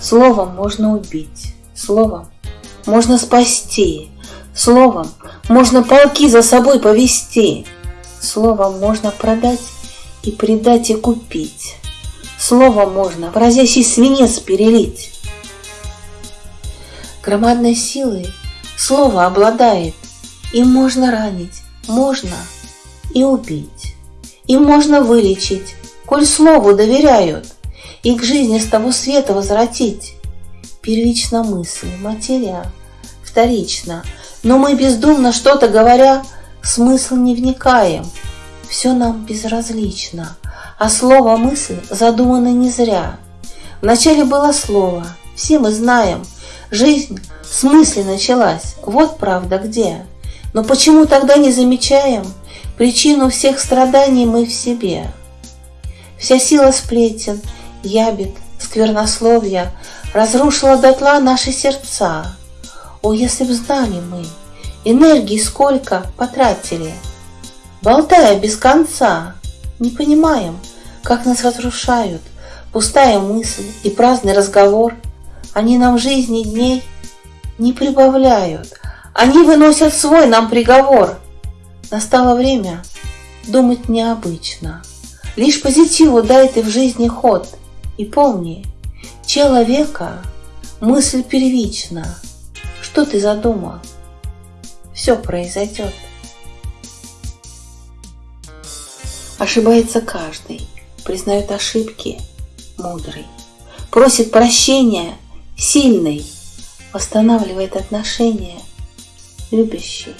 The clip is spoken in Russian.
Словом можно убить, словом можно спасти, словом можно полки за собой повести, словом можно продать и предать и купить, словом можно в разящий свинец перелить. Громадной силой слово обладает, им можно ранить, можно и убить, им можно вылечить, коль слову доверяют, и к жизни с того света возвратить. Первично мысль, материя, вторично, но мы бездумно что-то говоря, смысл не вникаем, все нам безразлично, а слово мысль задумано не зря. Вначале было слово, все мы знаем, жизнь с мысли началась, вот правда где. Но почему тогда не замечаем причину всех страданий мы в себе? Вся сила сплетен, ябед, сквернословия разрушила дотла наши сердца. О, если б знали мы, энергии сколько потратили, болтая без конца, не понимаем, как нас разрушают пустая мысль и праздный разговор. Они нам жизни дней не прибавляют, они выносят свой нам приговор. Настало время думать необычно. Лишь позитиву дай ты в жизни ход. И помни, человека мысль первична. Что ты задумал? Все произойдет. Ошибается каждый, признает ошибки мудрый, просит прощения сильный, восстанавливает отношения любящий.